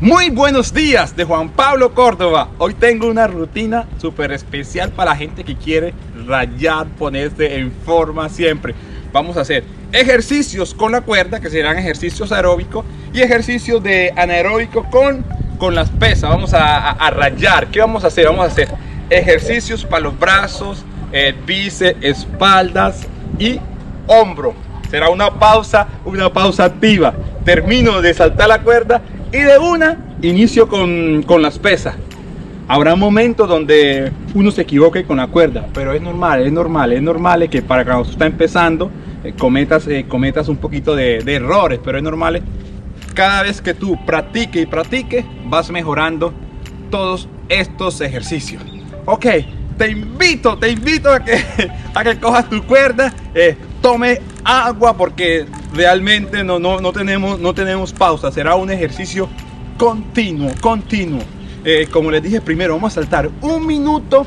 Muy buenos días de Juan Pablo Córdoba. Hoy tengo una rutina súper especial para la gente que quiere rayar, ponerse en forma siempre. Vamos a hacer ejercicios con la cuerda, que serán ejercicios aeróbicos, y ejercicios de anaeróbico con, con las pesas. Vamos a, a, rayar. ¿Qué vamos a hacer? Vamos a hacer ejercicios para los brazos, el bíceps, espaldas y hombro. Será una pausa, una pausa activa. Termino de saltar la cuerda y de una inicio con, con las pesas. Habrá momentos donde uno se equivoque con la cuerda, pero es normal, es normal, es normal que para cuando está empezando eh, cometas, eh, cometas un poquito de, de, errores, pero es normal. Cada vez que tú practiques y practiques, vas mejorando todos estos ejercicios. Ok, te invito, te invito a que, a que cojas tu cuerda, eh, tome agua porque realmente no, no, no, tenemos, no tenemos pausa. Será un ejercicio continuo, continuo. Eh, como les dije primero, vamos a saltar un minuto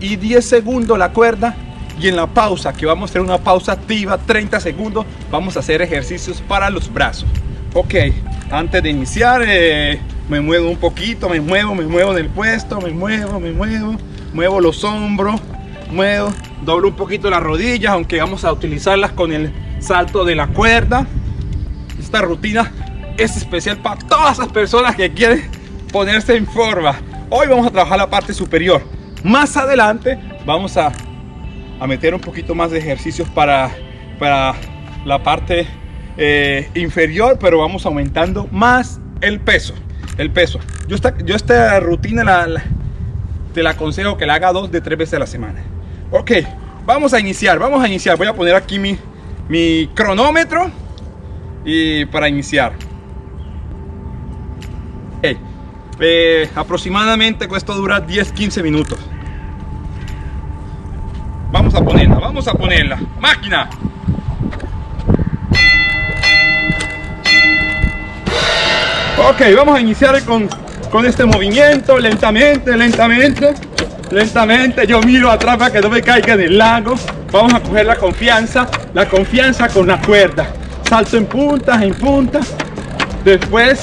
y 10 segundos la cuerda. Y en la pausa, que vamos a hacer una pausa activa, 30 segundos, vamos a hacer ejercicios para los brazos. Ok, antes de iniciar, eh, me muevo un poquito, me muevo, me muevo del puesto, me muevo, me muevo, muevo los hombros, muevo, doblo un poquito las rodillas, aunque vamos a utilizarlas con el salto de la cuerda. Esta rutina es especial para todas las personas que quieren ponerse en forma. Hoy vamos a trabajar la parte superior. Más adelante vamos a, a meter un poquito más de ejercicios para, para la parte eh, inferior, pero vamos aumentando más el peso. El peso. Yo esta, yo esta rutina la, la, te la aconsejo que la haga dos de tres veces a la semana. Ok, vamos a iniciar, vamos a iniciar. Voy a poner aquí mi, mi cronómetro y para iniciar. Eh, aproximadamente esto dura 10-15 minutos. Vamos a ponerla, vamos a ponerla. Máquina. Ok, vamos a iniciar con, con este movimiento lentamente, lentamente, lentamente. Yo miro atrás para que no me caiga en el lago. Vamos a coger la confianza, la confianza con la cuerda. Salto en punta, en punta. Después,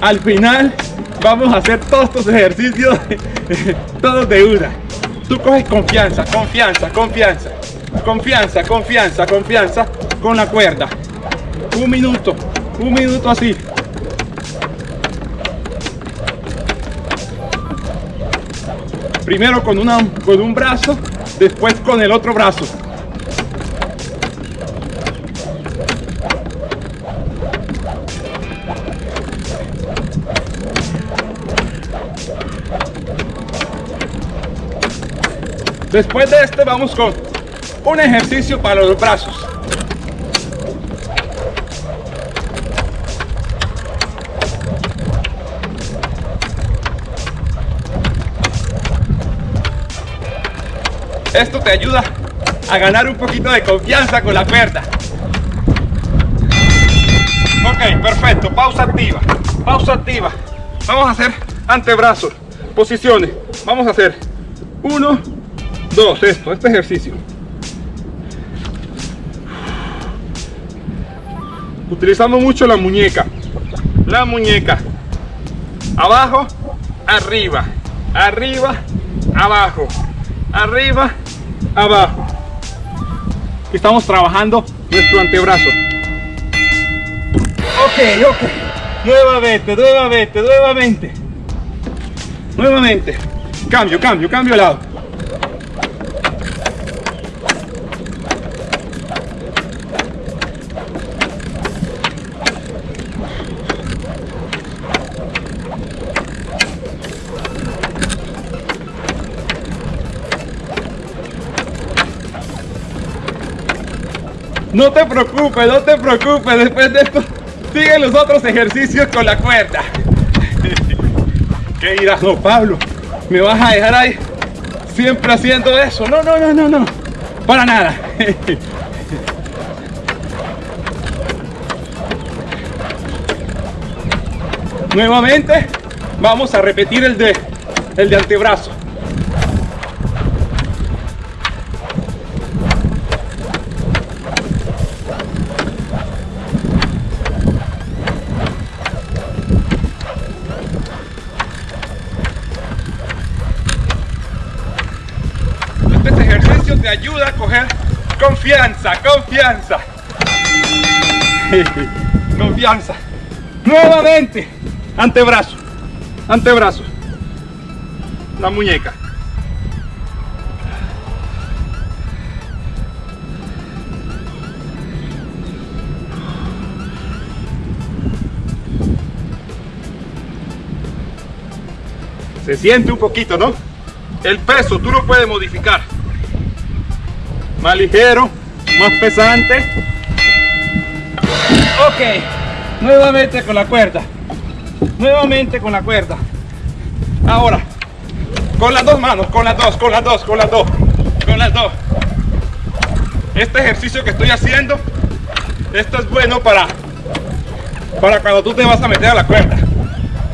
al final, vamos a hacer todos estos ejercicios, todos de una. Tú coges confianza, confianza, confianza, confianza, confianza, confianza con la cuerda. Un minuto, un minuto así. Primero con, una, con un brazo, después con el otro brazo. Después de este vamos con un ejercicio para los brazos. Esto te ayuda a ganar un poquito de confianza con la cuerda. Ok, perfecto. Pausa activa. Pausa activa. Vamos a hacer antebrazos. Posiciones. Vamos a hacer uno, dos, esto, este ejercicio. Utilizamos mucho la muñeca. La muñeca. Abajo, arriba. Arriba, abajo. Arriba, abajo. Estamos trabajando nuestro antebrazo. Ok, ok. Nuevamente, nuevamente, nuevamente. Nuevamente. Cambio, cambio, cambio de lado. No te preocupes, no te preocupes, después de esto sigue los otros ejercicios con la cuerda. ¿Qué dirás? No, Pablo, ¿me vas a dejar ahí siempre haciendo eso? No, no, no, no, no, para nada. Nuevamente vamos a repetir el de, el de antebrazo. me ayuda a coger confianza, confianza. confianza. Nuevamente, antebrazo, antebrazo, la muñeca. Se siente un poquito, ¿no? El peso tú lo puedes modificar. Más ligero, más pesante. Ok, nuevamente con la cuerda. Nuevamente con la cuerda. Ahora, con las dos manos, con las dos, con las dos, con las dos, con las dos. Este ejercicio que estoy haciendo, esto es bueno para, para cuando tú te vas a meter a la cuerda.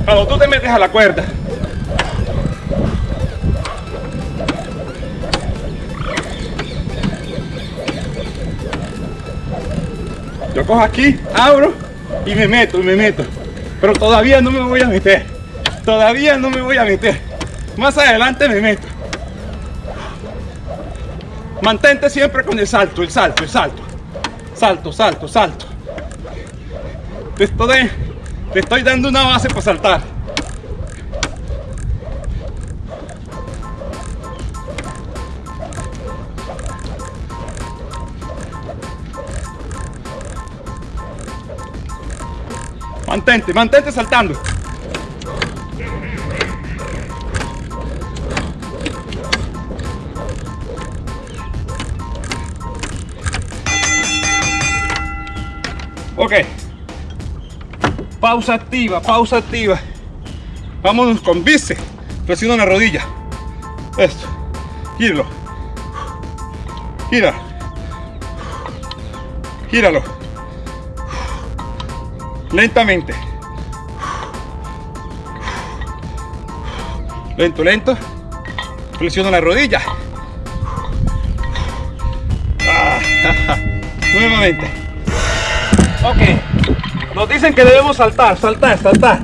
Cuando tú te metes a la cuerda, Yo cojo aquí, abro y me meto, y me meto. Pero todavía no me voy a meter. Todavía no me voy a meter. Más adelante me meto. Mantente siempre con el salto, el salto, el salto. Salto, salto, salto. Te estoy, te estoy dando una base para saltar. Mantente, mantente saltando. Ok. Pausa activa, pausa activa. Vámonos con bíceps. Presiona la rodilla. Esto. Gíralo. Gíralo. Gíralo lentamente. Lento lento. Flexiona la rodilla. Ah, nuevamente. Ok. Nos dicen que debemos saltar saltar saltar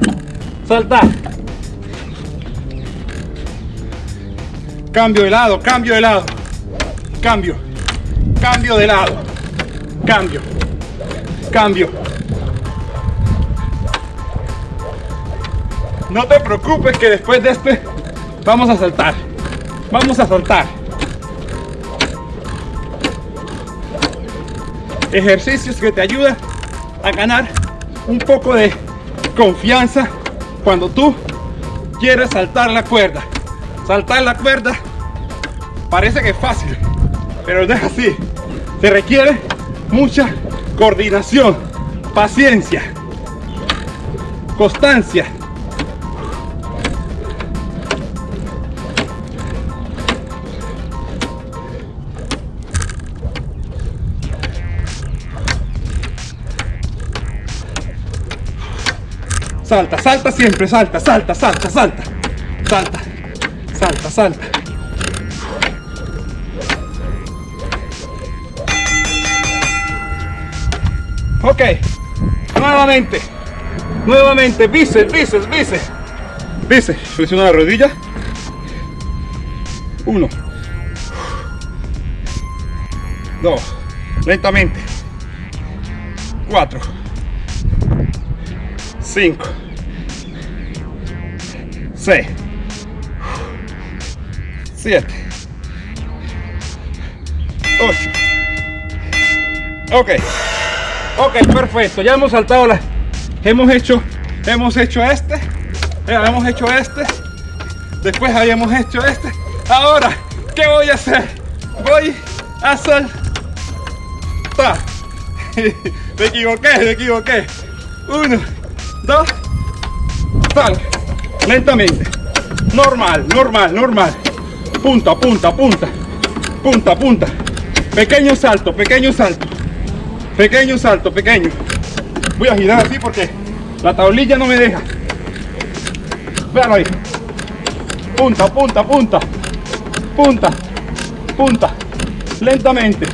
saltar. Cambio de lado cambio de lado. Cambio. Cambio de lado. Cambio. Cambio No te preocupes que después de este vamos a saltar. Vamos a saltar. Ejercicios que te ayudan a ganar un poco de confianza cuando tú quieres saltar la cuerda. Saltar la cuerda parece que es fácil, pero no es así. Se requiere mucha coordinación, paciencia, constancia Salta, salta siempre, salta, salta, salta, salta. Salta, salta, salta. Ok, nuevamente, nuevamente, bíceps, bíceps, bíceps. Bíceps, presiona la rodilla. Uno. Dos. Lentamente. Cuatro. Cinco. 6 7 8 ok. Ok perfecto. Ya hemos saltado la hemos hecho hemos hecho este. Hemos hecho este. Después habíamos hecho este. Ahora qué voy a hacer voy a saltar me equivoqué me equivoqué. Uno dos. Sal lentamente. Normal normal normal. Punta punta punta. Punta punta. Pequeño salto pequeño salto. Pequeño salto pequeño. Voy a girar así porque la tablilla no me deja. Vean ahí. Punta punta punta. Punta punta. Lentamente.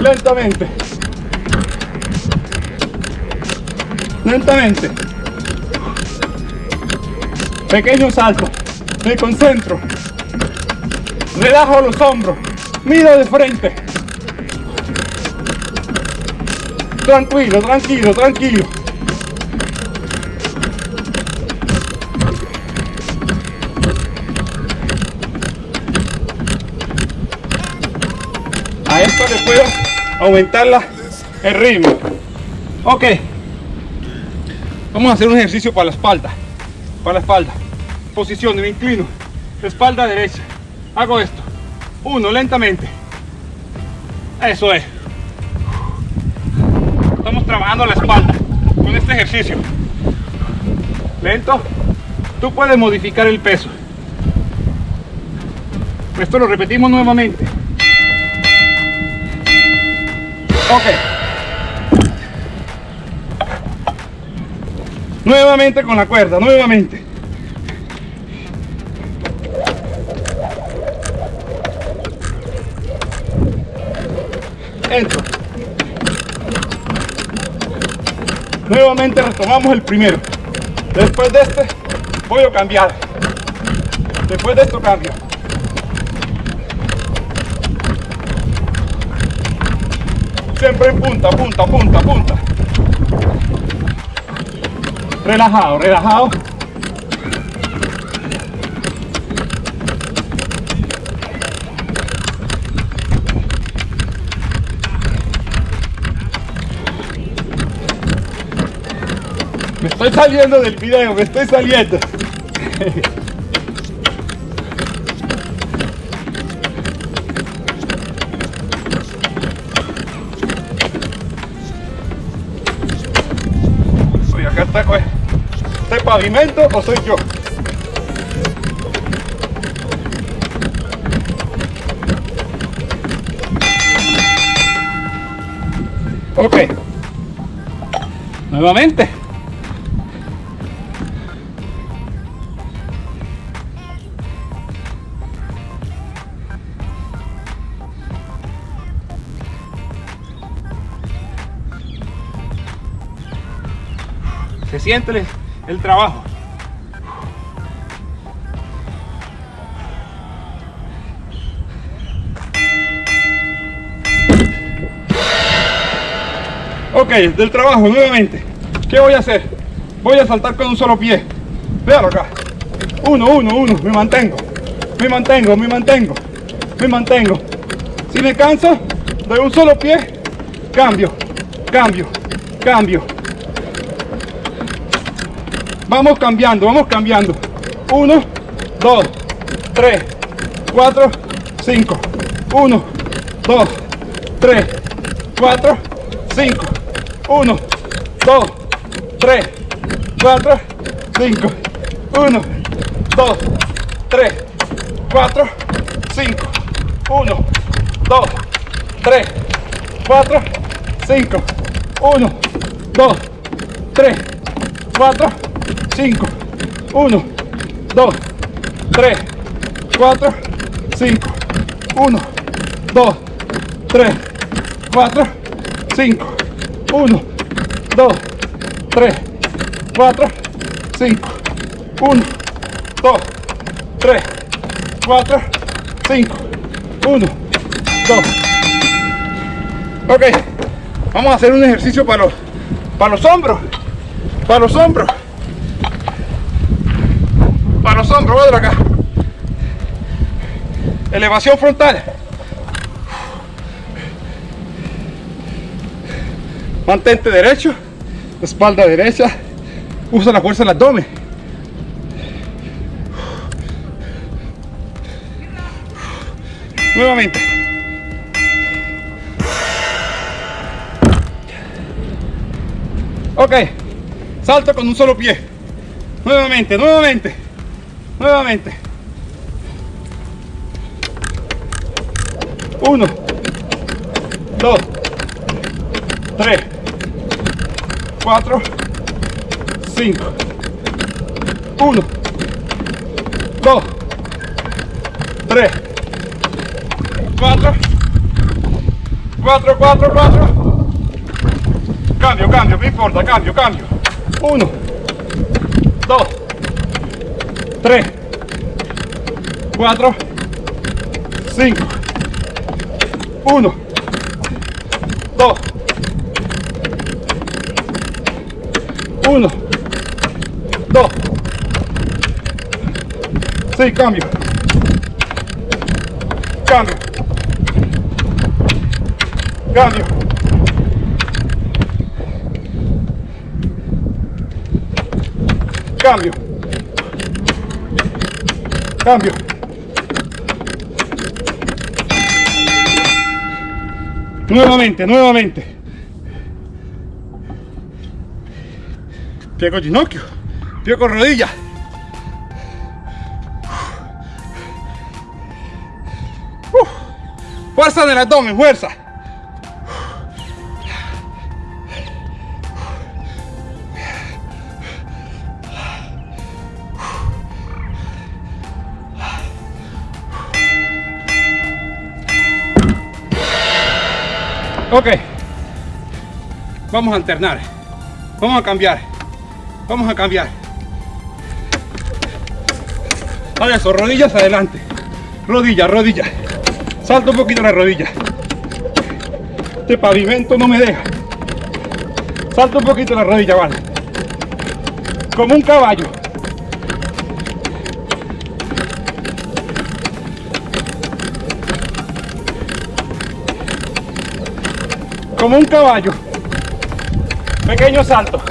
Lentamente. Lentamente Pequeño salto. Me concentro. Relajo los hombros. Mira de frente. Tranquilo, tranquilo, tranquilo. A esto le puedo aumentar la, el ritmo. Ok. Vamos a hacer un ejercicio para la espalda. Para la espalda. Posición, me inclino. Espalda derecha. Hago esto. Uno, lentamente. Eso es. Estamos trabajando la espalda con este ejercicio. Lento. Tú puedes modificar el peso. Esto lo repetimos nuevamente. Ok. Nuevamente con la cuerda, nuevamente. Nuevamente retomamos el primero. Después de este voy a cambiar. Después de esto cambio. Siempre en punta, punta, punta, punta. Relajado, relajado. Me estoy saliendo del video, me estoy saliendo. Oye, acá está, oye, ¿este pavimento o soy yo? Ok. Nuevamente. Se siente el, trabajo. Ok, del trabajo nuevamente. ¿Qué voy a hacer? Voy a saltar con un solo pie. Véalo acá. Uno, uno, uno. Me mantengo. Me mantengo, me mantengo. Me mantengo. Si me canso, de un solo pie, cambio, cambio, cambio. Vamos cambiando, vamos cambiando. 1, 2, 3, 4, 5. 1, 2, 3, 4, 5. 1, 2, 3, 4, 5. 1, 2, 3, 4, 5. 1, 2, 3, 4, 5. 1, 2, 3, 4, 5. 5, 1, 2, 3, 4, 5, 1, 2, 3, 4, 5, 1, 2, 3, 4, 5, 1, 2, 3, 4, 5, 1, 2. Ok, vamos a hacer un ejercicio para los, para los hombros, para los hombros. Acá. Elevación frontal. Mantente derecho, espalda derecha. Usa la fuerza del abdomen. Nuevamente. Ok, salto con un solo pie. Nuevamente, nuevamente, nuevamente. Uno, dos, tres, cuatro, cinco. Uno, dos, tres, cuatro, cuatro, cuatro, cuatro. Cambio, cambio, no importa, cambio, cambio. Uno, dos, 3, 4, 5, 1, 2, 1, 2, 6, cambio, cambio, cambio, cambio, Cambio. Nuevamente, nuevamente. Pie con ginocchio, pie con rodilla. Uf. Fuerza en el abdomen, fuerza. Ok, vamos a alternar, vamos a cambiar, vamos a cambiar. Ahora eso, rodillas adelante, rodilla, rodilla, salto un poquito la rodilla. Este pavimento no me deja. Salto un poquito la rodilla, vale. Como un caballo. Como un caballo. Pequeño salto.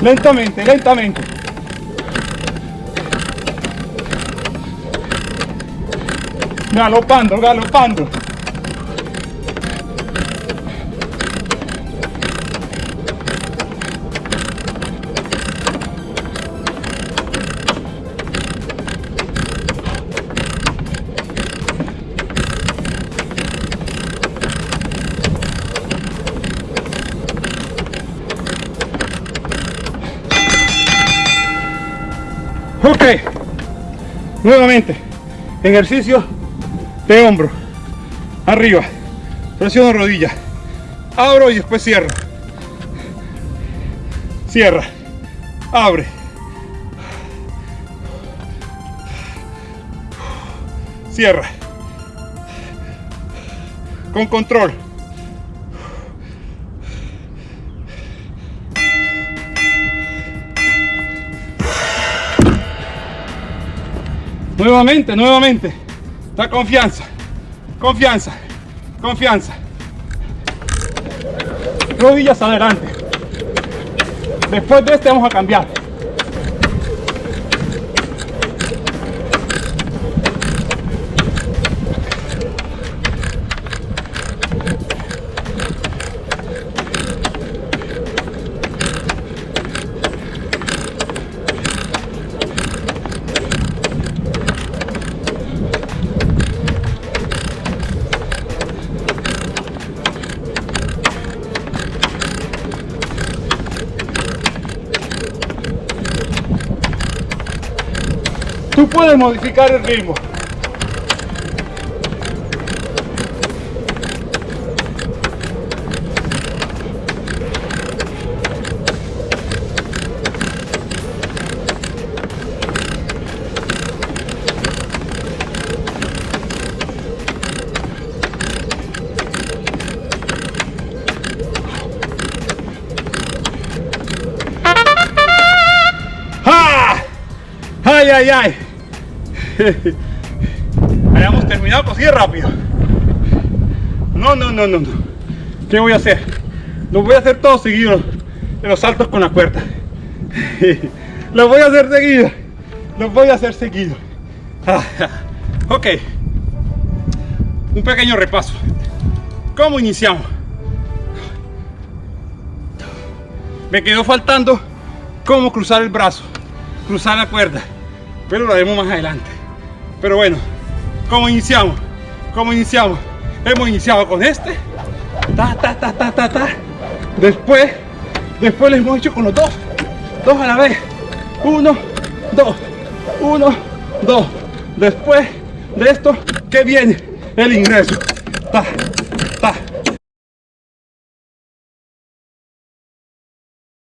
Lentamente, lentamente. Galopando, galopando. Ok, nuevamente, ejercicio de hombro, arriba, presiono rodilla, abro y después cierro, cierra, abre, cierra, con control. Nuevamente, nuevamente. Da confianza. Confianza. Confianza. Rodillas adelante. Después de este vamos a cambiar. Tú puedes modificar el ritmo. ¡Ay, ay, ay! Hayamos terminado, pues sigue rápido. No, no, no, no, no. ¿Qué voy a hacer? Lo voy a hacer todo seguido de los saltos con la cuerda. Lo voy a hacer seguido. Lo voy a hacer seguido. ok. Un pequeño repaso. ¿Cómo iniciamos? Me quedó faltando cómo cruzar el brazo, cruzar la cuerda, pero lo haremos más adelante. Pero bueno, ¿cómo iniciamos? ¿Cómo iniciamos? Hemos iniciado con este. Ta, ta, ta, ta, ta, ta. Después, después lo hemos hecho con los dos. Dos a la vez. Uno, dos. Uno, dos. Después de esto, ¿qué viene? El ingreso. Ta,